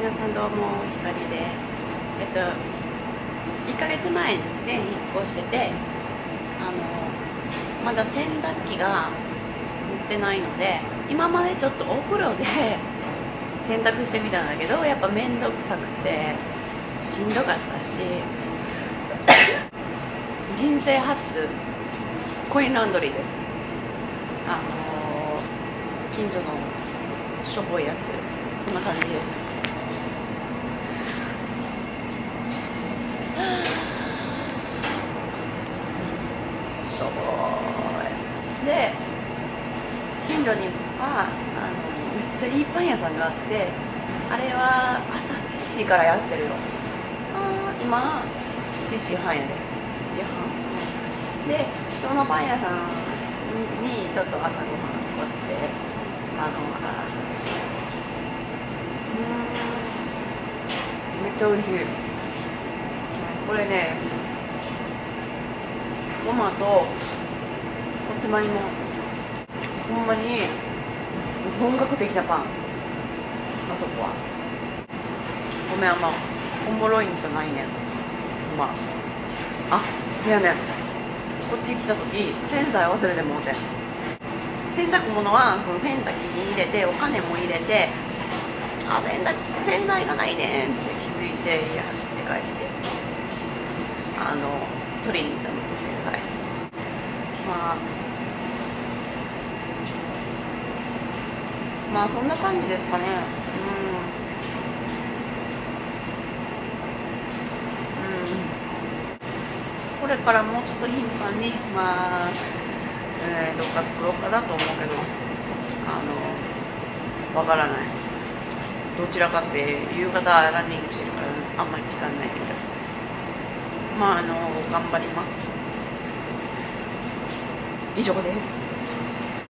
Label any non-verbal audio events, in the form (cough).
皆さんどうもひかりですえっと1ヶ月前にですね引っ越しててあのまだ洗濯機が持ってないので今までちょっとお風呂で (laughs) 洗濯してみたんだけどやっぱ面倒くさくてしんどかったし (coughs) 人生初コインランドリーです。あの近所のしょぼいやつこんな感じです。しょぼいで近所にはあのめっちゃいいパン屋さんがあってあれは朝7時からやってるよあ今7時半やで。7時半。でそのパン屋さんにちょっと朝ごはんこうやってあのあうんめっちゃ美味しい。これねトマトさつまいも。ほんまに本格的なパン。あそこは。ごめんあんまおもろいんじゃないねん。ほんま。あいやねこっち来た時洗剤忘れてもうて。洗濯物はその洗濯機に入れてお金も入れてあ洗濯洗剤がないねんって気づいて家走って帰って。あの取りに行ったんですよ洗剤まあまあそんな感じですかね。うん。うん。これからもうちょっと頻繁にまあ、えー、どっか作ろうかなと思うけどあのわからない。どちらかって夕方ランニングしてるからあんまり時間ないけど。まああの頑張ります。以上です。